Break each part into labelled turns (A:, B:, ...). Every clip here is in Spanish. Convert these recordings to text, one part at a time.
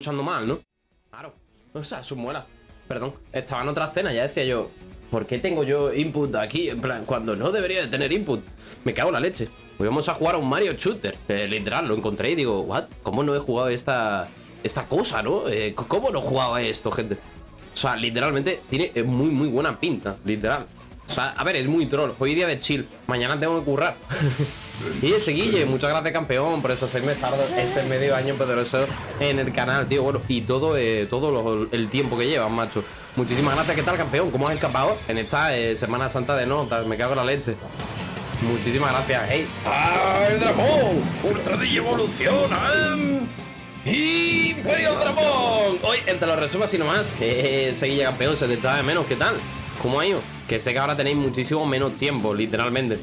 A: escuchando mal, ¿no? Claro. O sea, sus muelas. Perdón. Estaba en otra cena, ya decía yo. ¿Por qué tengo yo input aquí? En plan, cuando no debería de tener input. Me cago en la leche. Hoy vamos a jugar a un Mario Shooter. Literal, lo encontré y digo, ¿what? ¿Cómo no he jugado esta, esta cosa, no? Eh, ¿Cómo no he jugado esto, gente? O sea, literalmente tiene eh, muy, muy buena pinta. Literal. O sea, a ver, es muy troll. Hoy día de chill. Mañana tengo que currar. y ese Guille, muchas gracias, campeón, por esos seis meses, ese medio año poderoso en el canal, tío. Bueno, y todo, eh, todo el tiempo que llevas, macho. Muchísimas gracias. ¿Qué tal, campeón? ¿Cómo has escapado en esta eh, Semana Santa de notas? Me cago en la leche. Muchísimas gracias. ¡Hey! ¡Ah, el dragón! ¡Ultra evoluciona! ¡Imperio Dragón! Hoy, entre los resumos y nomás, eh, Seguilla campeón, se te echaba de menos. ¿Qué tal? ¿Cómo ha ido? Que sé que ahora tenéis muchísimo menos tiempo, literalmente.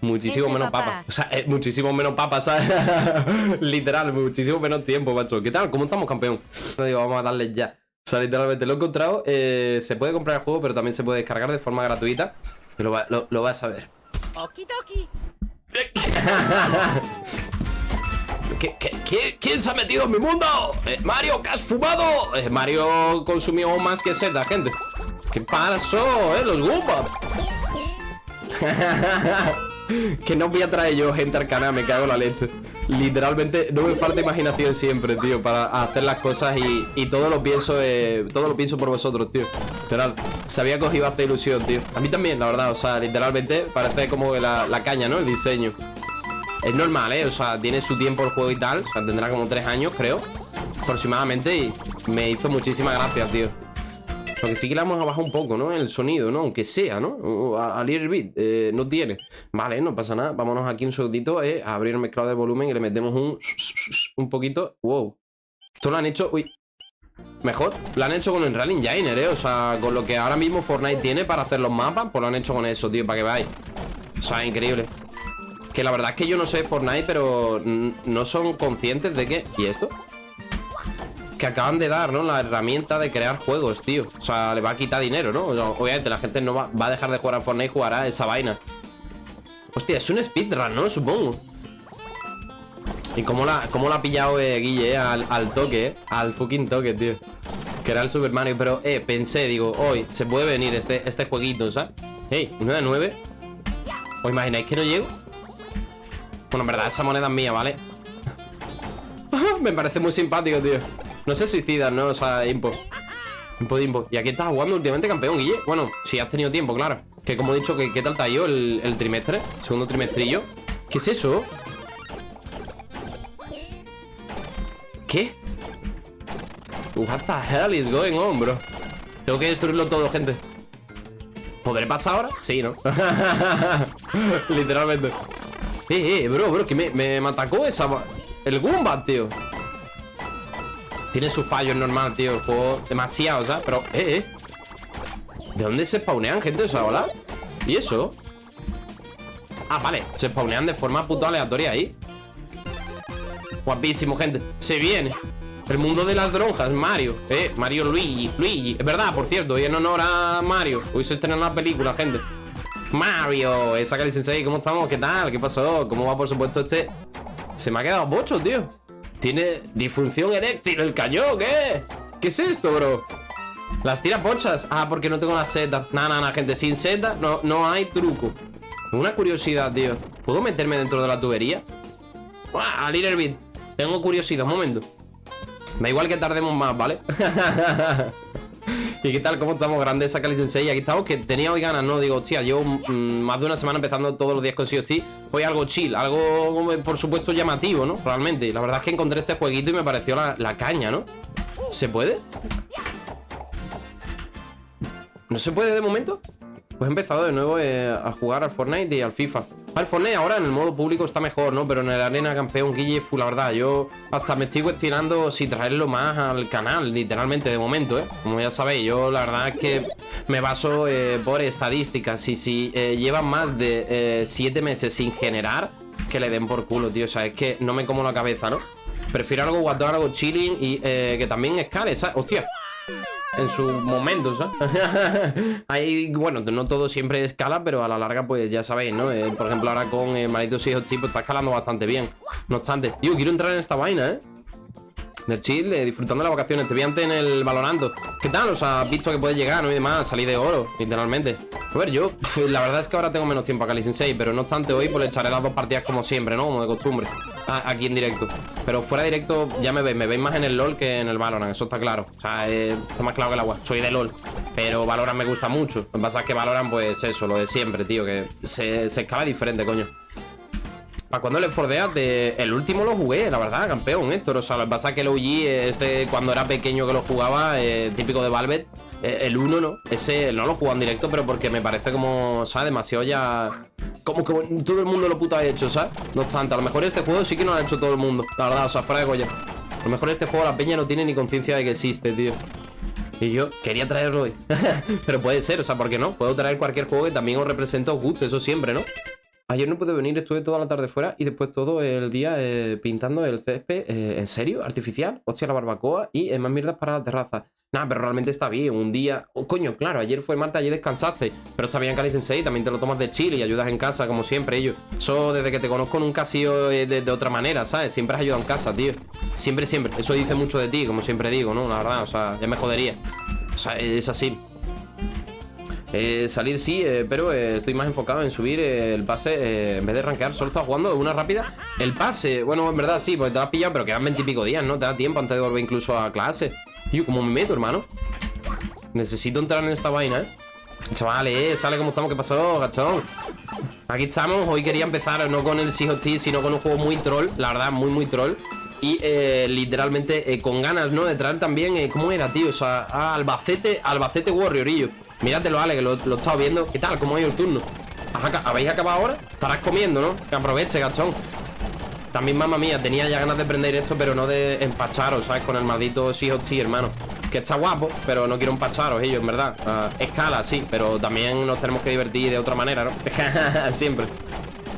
A: Muchísimo menos papa. O sea, eh, muchísimo menos papa, ¿sabes? Literal, muchísimo menos tiempo, macho. ¿Qué tal? ¿Cómo estamos, campeón? No digo, vamos a darle ya. O sea, literalmente lo he encontrado. Eh, se puede comprar el juego, pero también se puede descargar de forma gratuita. Y lo, lo, vas a ver. ¿Qué, quién se ha metido en mi mundo? Eh, Mario, ¿qué has fumado? Mario consumió más que seda, gente. ¿Qué pasó, eh? Los Goombas. que no voy a traer yo gente al canal, me cago en la leche. Literalmente no me falta imaginación siempre, tío, para hacer las cosas y, todo lo pienso eh, todo lo pienso por vosotros, tío. Literal. Sabía que os iba a hacer ilusión, tío. A mí también, la verdad. O sea, literalmente parece como la, la caña, ¿no? El diseño. Es normal, ¿eh? O sea, tiene su tiempo el juego y tal. O sea, tendrá como tres años, creo. Aproximadamente. Y me hizo muchísimas gracias, tío. Porque sí que le vamos a bajar un poco, ¿no? El sonido, ¿no? Aunque sea, ¿no? A, a little bit. Eh, no tiene. Vale, no pasa nada. Vámonos aquí un segundito eh, a abrir el mezclado de volumen y le metemos un... Un poquito. Wow. Esto lo han hecho... Uy. Mejor. Lo han hecho con el Rally Engine, ¿eh? O sea, con lo que ahora mismo Fortnite tiene para hacer los mapas, pues lo han hecho con eso, tío, para que veáis. O sea, increíble. Que la verdad es que yo no sé Fortnite, pero no son conscientes de que... ¿Y esto? Que acaban de dar, ¿no? La herramienta de crear juegos, tío. O sea, le va a quitar dinero, ¿no? obviamente la gente no va, a dejar de jugar a Fortnite y jugará esa vaina. Hostia, es un speedrun, ¿no? Supongo. ¿Y cómo la, cómo la ha pillado eh, Guille, eh, al, toque, eh? Al fucking toque, tío. Que era el Super Mario. Pero, eh, pensé, digo, hoy se puede venir este, este jueguito, ¿sabes? Hey, 9 de 9. ¿Os imagináis que no llego? Bueno, en verdad, esa moneda es mía, ¿vale? Me parece muy simpático, tío. No se suicidan, ¿no? O sea, impo. Impo de impo. ¿Y aquí estás jugando últimamente campeón, Guille? Bueno, si has tenido tiempo, claro. Que como he dicho, que, ¿qué tal ha ido el, trimestre? Segundo trimestrillo. ¿Qué es eso? ¿Qué? What the hell is going on, bro? Tengo que destruirlo todo, gente. ¿Podré pasar ahora? Sí, ¿no? Literalmente. Eh, eh, bro, bro, que me, me, atacó esa... El Goomba, tío. Tiene su fallo, es normal, tío El juego demasiado, ¿sabes? Pero, eh, eh ¿De dónde se spawnean, gente? O sea, ¿hola? ¿Y eso? Ah, vale Se spawnean de forma puto aleatoria ahí Guapísimo, gente Se viene El mundo de las dronjas, Mario Eh, Mario Luigi Luigi Es verdad, por cierto Hoy en honor a Mario Hoy se estrena la película, gente Mario Esa Cali Sensei ¿Cómo estamos? ¿Qué tal? ¿Qué pasó? ¿Cómo va, por supuesto, este? Se me ha quedado bocho, tío tiene disfunción eréctil el cañón, ¿qué? ¿Qué es esto, bro? Las tiraponchas Ah, porque no tengo la seta Nada, nada, na, gente Sin seta no, no hay truco Una curiosidad, tío ¿Puedo meterme dentro de la tubería? ¡Ah, Little Bit! Tengo curiosidad, un momento Da igual que tardemos más, ¿vale? ¿Y qué tal? ¿Cómo estamos? Grandeza Cali Sensei. Aquí estamos, que tenía hoy ganas, ¿no? Digo, hostia, llevo mm, más de una semana empezando todos los días con COT. Hoy algo chill, algo, por supuesto, llamativo, ¿no? Realmente. La verdad es que encontré este jueguito y me pareció la, la caña, ¿no? ¿Se puede? ¿No se puede de momento? Pues he empezado de nuevo eh, a jugar al Fortnite y al FIFA. Al Fortnite ahora en el modo público está mejor, ¿no? Pero en el arena campeón Guille, la verdad, yo hasta me estoy cuestionando si traerlo más al canal, literalmente, de momento, ¿eh? Como ya sabéis, yo la verdad es que me baso eh, por estadísticas. Y si eh, llevan más de 7 meses sin generar, que le den por culo, tío. O sea, es que no me como la cabeza, ¿no? Prefiero algo guardar, algo chilling y que también escale, ¿sabes? Hostia en su momento, ¿sabes? Ahí, bueno, no todo siempre escala, pero a la larga, pues ya sabéis, ¿no? Eh, por ejemplo, ahora con eh, Malditos Hijos Tipo está escalando bastante bien. No obstante, yo quiero entrar en esta vaina, ¿eh? Del chill, eh, disfrutando las vacaciones. Te vi antes en el Valorando. ¿Qué tal? O sea, has visto que puedes llegar, ¿no? Y demás, salir de oro, literalmente. A ver, yo, la verdad es que ahora tengo menos tiempo acá, Sensei, pero no obstante, hoy pues le echaré las dos partidas como siempre, ¿no? Como de costumbre. aquí en directo. Pero fuera directo ya me veis, me veis más en el LOL que en el Valorant, eso está claro. O sea, está más claro que el agua. Soy de LOL, pero Valorant me gusta mucho. Lo que pasa es que Valorant, pues eso, lo de siempre, tío, que se, se escala diferente, coño. ¿Para cuando le fordeas? De... El último lo jugué, la verdad, campeón, Héctor. O sea, lo que pasa es que el OG, este, cuando era pequeño que lo jugaba, eh, típico de Valvet, eh, el 1 no. Ese no lo juego en directo, pero porque me parece como, ¿sabes? Demasiado ya. Como que todo el mundo lo puto ha hecho, ¿sabes? No obstante, a lo mejor este juego sí que no lo ha hecho todo el mundo. La verdad, o sea, fuera de Goya. A lo mejor este juego la peña no tiene ni conciencia de que existe, tío. Y yo quería traerlo hoy. pero puede ser, o sea, ¿por qué no? Puedo traer cualquier juego que también os represente os guste, eso siempre, ¿no? Ayer no pude venir, estuve toda la tarde fuera y después todo el día eh, pintando el césped. Eh, ¿En serio? ¿Artificial? Hostia, la barbacoa y más mierdas para la terraza. Nada, pero realmente está bien. Un día. Oh, coño, claro, ayer fue Marta, ayer descansaste. Pero está bien, Cali Sensei. También te lo tomas de chile y ayudas en casa, como siempre, ellos. Eso desde que te conozco nunca ha sido de, de, otra manera, ¿sabes? Siempre has ayudado en casa, tío. Siempre, siempre. Eso dice mucho de ti, como siempre digo, ¿no? La verdad, o sea, ya me jodería. O sea, es así. Eh, salir sí, eh, pero eh, estoy más enfocado en subir el pase en vez de rankear. Solo estaba jugando una rápida. El pase, bueno, en verdad sí, porque te has pillado, pero quedan veintipico días, ¿no? Te da tiempo antes de volver incluso a clase. Tío, ¿cómo me meto, hermano? Necesito entrar en esta vaina, ¿eh? Chavales, sale como estamos, ¿qué pasó, gachón? Aquí estamos, hoy quería empezar no con el Sea sino con un juego muy troll, la verdad, muy, muy troll y literalmente con ganas, ¿no? De traer también, ¿cómo era, tío? O sea, Albacete, Albacete Warriorillo Míratelo, Ale, que lo, lo he estado viendo ¿Qué tal? ¿Cómo ha ido el turno? ¿Habéis acabado ahora? Estarás comiendo, ¿no? Que aproveche, gachón También, mamá mía, tenía ya ganas de prender esto Pero no de empacharos, ¿sabes? Con el maldito Sea hermano Que está guapo, pero no quiero empacharos ellos, en verdad ah, Escala, sí, pero también nos tenemos que divertir de otra manera, ¿no? Siempre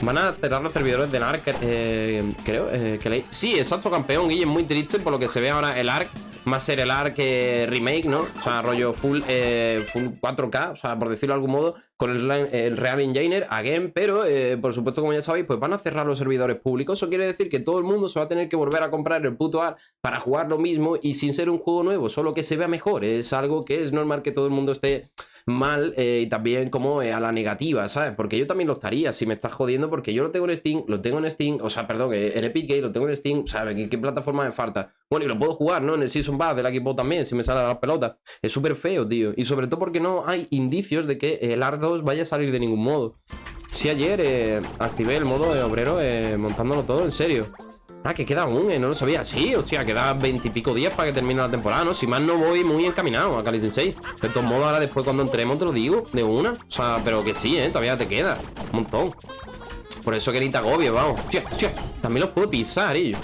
A: Van a cerrar los servidores del ARC, eh, creo, eh, que leí. Sí, exacto, campeón. Y es muy triste por lo que se ve ahora el ARC más ser el ARC remake, ¿no? O sea, rollo full, eh, full 4K, o sea, por decirlo de algún modo, con el, Real Engineer, again, pero eh, por supuesto, como ya sabéis, pues van a cerrar los servidores públicos. Eso quiere decir que todo el mundo se va a tener que volver a comprar el puto ARC para jugar lo mismo y sin ser un juego nuevo, solo que se vea mejor. Es algo que es normal que todo el mundo esté mal eh, y también como eh, a la negativa, ¿sabes? Porque yo también lo estaría si me estás jodiendo porque yo lo tengo en Steam, lo tengo en Steam, o sea, perdón, en Epic Games lo tengo en Steam, ¿sabes? ¿Qué, ¿Qué, plataforma me falta? Bueno, y lo puedo jugar, ¿no? En el Season Pass del equipo también, si me sale la pelota. Es súper feo, tío. Y sobre todo porque no hay indicios de que el ARC 2 vaya a salir de ningún modo. Si ayer eh, activé el modo de obrero montándolo todo, en serio. Ah, que queda un, eh, no lo sabía. Sí, hostia, queda veintipico días para que termine la temporada, ¿no? Si más no voy muy encaminado a Kali Sensei. De todos modos, ahora después cuando entremos te lo digo, de una. O sea, pero que sí, ¿eh? Todavía te queda. Un montón. Por eso que ni te agobio, vamos. Hostia. También los puedo pisar, ellos.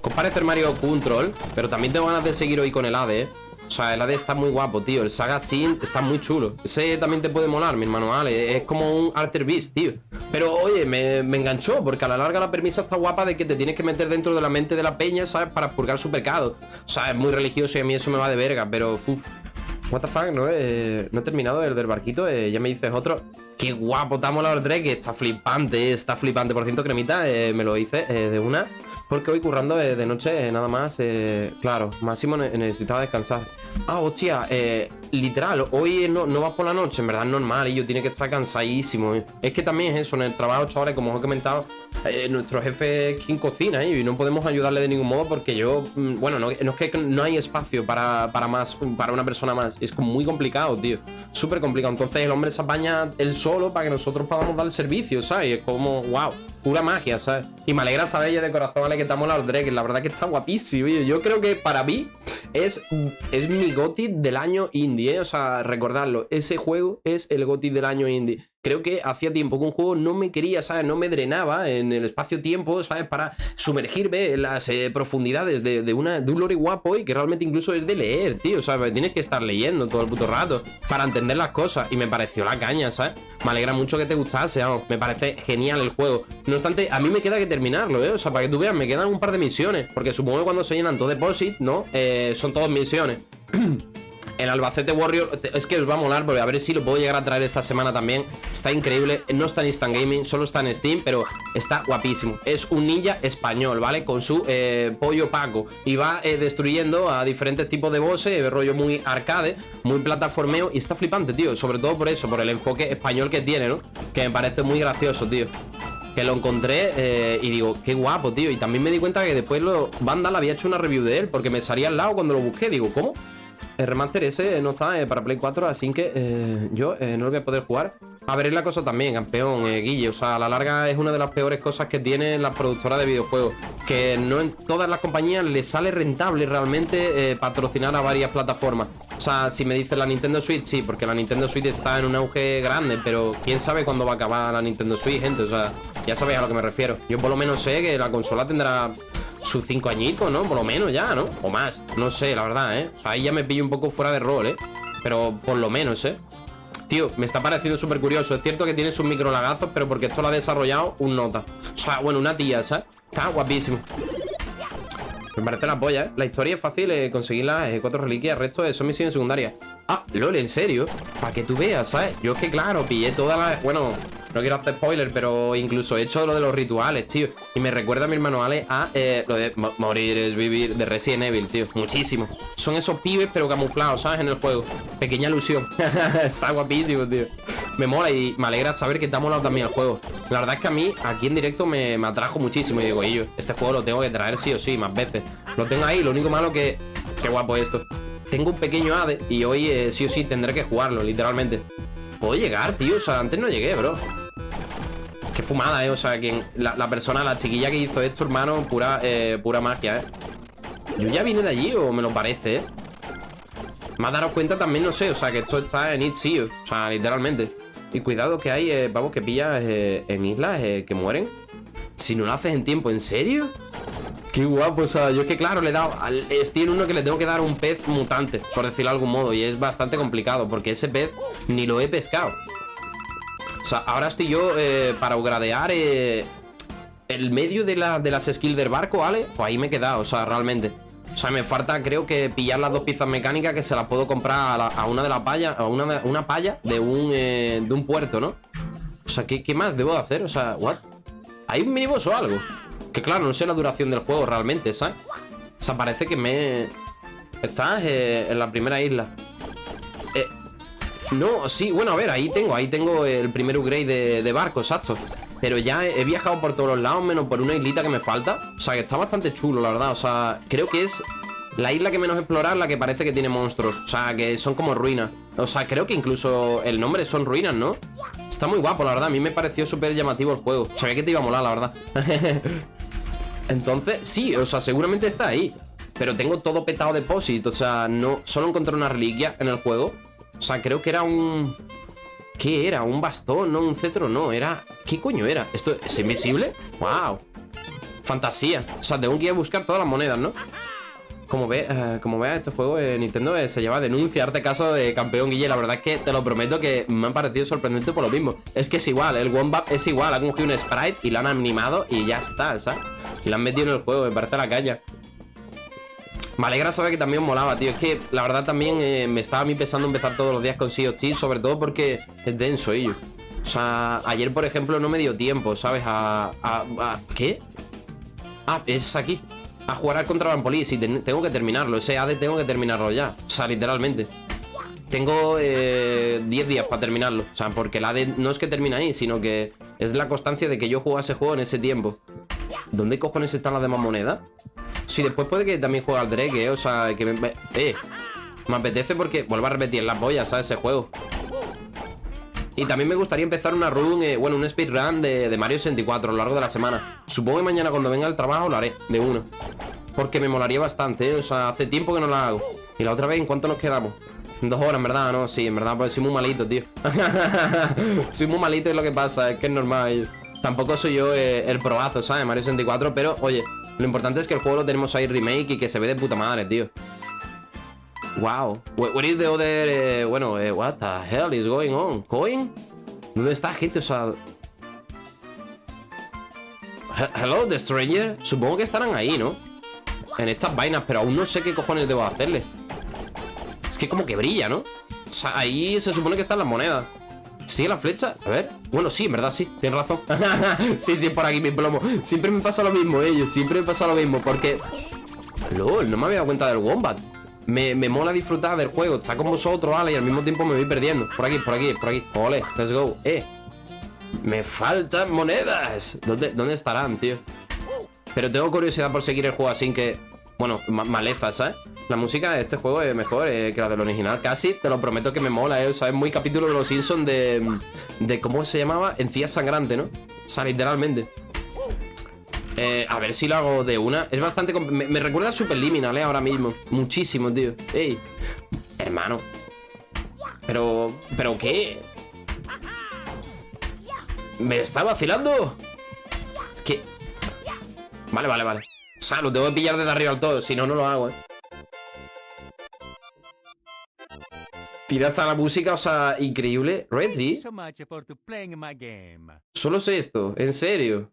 A: Compare el Mario Control, pero también tengo ganas de seguir hoy con el ADE, ¿eh? O sea, el AD está muy guapo, tío. El Saga Sin está muy chulo. Ese también te puede molar, mi hermano Ale. Es como un Alter Beast, tío. Pero, oye, me, enganchó, porque a la larga la permisa está guapa de que te tienes que meter dentro de la mente de la peña, ¿sabes? Para purgar su pecado. O sea, es muy religioso y a mí eso me va de verga, pero, uff. What the fuck, ¿no? Eh, no he terminado el del barquito, eh, ya me dices otro. Qué guapo, está molado el que está flipante, está flipante. Por ciento, cremita, eh, me lo hice de una. Porque hoy currando de, noche nada más, claro, Máximo necesitaba descansar. Ah, hostia, eh, literal, hoy no, no, vas por la noche, en verdad es normal, y yo tiene que estar cansadísimo. Es que también es eso, en el trabajo, chavales, como os he comentado, eh, nuestro jefe es quien cocina y no podemos ayudarle de ningún modo porque yo, mm, bueno, no, es que no hay espacio para, para, más, para una persona más, es muy complicado, tío, súper complicado. Entonces el hombre se apaña él solo para que nosotros podamos dar el servicio, ¿sabes? es como, wow, pura magia, ¿sabes? Y me alegra saber ya de corazón, ¿vale? Que estamos la Drake, la verdad que está guapísimo, yo creo que para mí es, es mi GOTI del año indie, ¿eh? O sea, recordarlo, ese juego es el GOTI del año indie creo que hacía tiempo que un juego no me quería, ¿sabes? No me drenaba en el espacio-tiempo, ¿sabes? Para sumergirme en las eh, profundidades de, una, de un lore guapo y que realmente incluso es de leer, tío, ¿sabes? Tienes que estar leyendo todo el puto rato para entender las cosas y me pareció la caña, ¿sabes? Me alegra mucho que te gustase, me parece genial el juego. No obstante, a mí me queda que terminarlo, ¿eh? O sea, para que tú veas, me quedan un par de misiones, porque supongo que cuando se llenan todo deposit, ¿no? Eh, son todas misiones. El Albacete Warrior, es que os va a molar, porque a ver si lo puedo llegar a traer esta semana también. Está increíble, no está en Instant Gaming, solo está en Steam, pero está guapísimo. Es un ninja español, ¿vale? Con su eh, pollo paco. Y va eh, destruyendo a diferentes tipos de bosses, de rollo muy arcade, muy plataformeo. Y está flipante, tío. Sobre todo por eso, por el enfoque español que tiene, ¿no? Que me parece muy gracioso, tío. Que lo encontré eh, y digo, qué guapo, tío. Y también me di cuenta que después lo, Vandal había hecho una review de él, porque me salía al lado cuando lo busqué. Digo, ¿cómo? El remaster ese no está eh, para Play 4, así que eh, yo eh, no lo voy a poder jugar. A ver, es la cosa también, campeón, Guille. O sea, a la larga es una de las peores cosas que tienen las productoras de videojuegos. Que no en todas las compañías les sale rentable realmente patrocinar a varias plataformas. O sea, si me dice la Nintendo Switch, sí, porque la Nintendo Switch está en un auge grande, pero quién sabe cuándo va a acabar la Nintendo Switch, gente. O sea, ya sabéis a lo que me refiero. Yo por lo menos sé que la consola tendrá sus cinco añitos, ¿no? Por lo menos ya, ¿no? O más, no sé, la verdad, ¿eh? O sea, ahí ya me pillo un poco fuera de rol, ¿eh? Pero por lo menos, ¿eh? Tío, me está pareciendo súper curioso Es cierto que tiene sus micro lagazos Pero porque esto lo ha desarrollado un nota O sea, bueno, una tía, ¿sabes? Está guapísimo Me parece la polla, ¿eh? La historia es fácil eh, Conseguir las cuatro reliquias El resto son misiones secundarias Ah, lol, ¿en serio? Para que tú veas, ¿sabes? Yo es que, claro, pillé todas las... Bueno, no quiero hacer spoiler, pero incluso he hecho lo de los rituales, tío. Y me recuerda a mi hermano Ale a eh, lo de morir es vivir de Resident Evil, tío. Muchísimo. Son esos pibes, pero camuflados, ¿sabes? En el juego. Pequeña ilusión. Está guapísimo, tío. Me mola y me alegra saber que te ha molado también el juego. La verdad es que a mí, aquí en directo, me, atrajo muchísimo. Y digo, yo, este juego lo tengo que traer sí o sí, más veces. Lo tengo ahí, lo único malo que... Qué guapo esto. Tengo un pequeño ADE y hoy eh, sí o sí tendré que jugarlo, literalmente. Puedo llegar, tío. O sea, antes no llegué, bro. Qué fumada, eh. O sea, quien, la, persona, la chiquilla que hizo esto, hermano, pura, eh, pura magia, eh. Yo ya vine de allí, o me lo parece, eh. Más daros cuenta también, no sé, o sea, que esto está en Itzy, o sea, literalmente. Y cuidado que hay, eh, vamos, que pillas eh, en islas eh, que mueren. Si no lo haces en tiempo, ¿en serio? Qué guapo, o sea, yo es que claro, le he dado Estoy en uno que le tengo que dar un pez mutante Por decirlo de algún modo, y es bastante complicado Porque ese pez ni lo he pescado o sea, ahora estoy yo eh, para gradear eh, el medio de, la, de las skills del barco, ¿vale? Pues ahí me he quedado, o sea, realmente. O sea, me falta, creo que pillar las dos piezas mecánicas que se las puedo comprar a, una de las payas, a una, una paya de un, eh, de un puerto, ¿no? O sea, ¿qué, ¿qué, más debo de hacer? O sea, ¿what? ¿Hay un miniboss o algo? Que claro, no sé la duración del juego realmente, ¿sabes? O sea, parece que me... Estás en la primera isla. No, sí, bueno, a ver, ahí tengo Ahí tengo el primer upgrade de, barco, exacto. Pero ya he, viajado por todos los lados Menos por una islita que me falta. O sea, que está bastante chulo, la verdad. O sea, creo que es la isla que menos explorar La que parece que tiene monstruos. O sea, que son como ruinas. O sea, creo que incluso el nombre son ruinas, ¿no? Está muy guapo, la verdad. A mí me pareció súper llamativo el juego. Sabía que te iba a molar, la verdad. Entonces, sí, o sea, seguramente está ahí. Pero tengo todo petado de O sea, no, solo encontré una reliquia en el juego o sea, creo que era un... ¿Qué era? ¿Un bastón? No, un cetro, no. Era... ¿Qué coño era? ¿Esto es invisible? ¡Wow! Fantasía. O sea, tengo que ir a buscar todas las monedas, ¿no? Como ve, eh, como vea, este juego eh, Nintendo se lleva a denunciarte caso de campeón Guille. La verdad es que te lo prometo que me ha parecido sorprendente por lo mismo. Es que es igual, el Wombat es igual. Ha cogido un sprite y lo han animado y ya está, ¿sabes? Y lo han metido en el juego, me parece la caña. Me alegra saber que también molaba, tío. Es que la verdad también eh, me estaba a mí pensando empezar todos los días con Sea of sobre todo porque es denso ello. O sea, ayer, por ejemplo, no me dio tiempo, ¿sabes? A, a, ¿Qué? Ah, es aquí. A jugar al contra Police y tengo que terminarlo. Ese AD tengo que terminarlo ya. O sea, literalmente. Tengo 10 eh, días para terminarlo. O sea, porque el AD no es que termine ahí, sino que es la constancia de que yo jugase juego en ese tiempo. ¿Dónde cojones están las demás monedas? Si después puede que también juegue al Drake, ¿eh? O sea, que me... Eh, me apetece porque vuelvo a repetir las boyas, ¿sabes? Ese juego. Y también me gustaría empezar una run, eh, bueno, un speedrun de, de Mario 64 a lo largo de la semana. Supongo que mañana cuando venga al trabajo lo haré, de uno. Porque me molaría bastante, ¿eh? O sea, hace tiempo que no la hago. Y la otra vez, ¿en cuánto nos quedamos? Dos horas, en verdad, ¿no? Sí, en verdad, pues soy muy malito, tío. soy muy malito es lo que pasa, es que es normal. Tampoco soy yo eh, el probazo, ¿sabes? Mario 64, pero, oye, lo importante es que el juego lo tenemos ahí remake y que se ve de puta madre, tío. Wow. What is the other... Eh, bueno, eh, what the hell is going on? ¿Coin? ¿Dónde está, gente? O sea... Hello, The Stranger. Supongo que estarán ahí, ¿no? En estas vainas, pero aún no sé qué cojones debo hacerle. Es que como que brilla, ¿no? O sea, ahí se supone que están las monedas. ¿Sigue la flecha? A ver. Bueno, sí, en verdad, sí. Tienes razón. sí, sí, por aquí mi plomo. Siempre me pasa lo mismo, ellos. Siempre me pasa lo mismo. Porque... LOL, no me había dado cuenta del Wombat. Me, me mola disfrutar del juego. Está con vosotros, ¿vale? Y al mismo tiempo me voy perdiendo. Por aquí, por aquí, por aquí. Ole, let's go. Eh. Me faltan monedas. ¿Dónde, dónde estarán, tío? Pero tengo curiosidad por seguir el juego así que... Bueno, maleza, ¿sabes? La música de este juego es mejor eh, que la del original. Casi, te lo prometo que me mola, ¿eh? O sea, es muy capítulo de los Simpsons de... De cómo se llamaba, encías sangrante, ¿no? O sea, literalmente. Eh, a ver si lo hago de una. Es bastante... Me, me, recuerda a Superliminal, ¿eh? Ahora mismo. Muchísimo, tío. Ey. Hermano. Pero... ¿Pero qué? ¿Me está vacilando? Es que... Vale, vale, vale. O sea, lo tengo que pillar desde arriba al todo. Si no, no lo hago, ¿eh? Tira hasta la música, o sea, increíble. Reggie. Solo sé esto, en serio.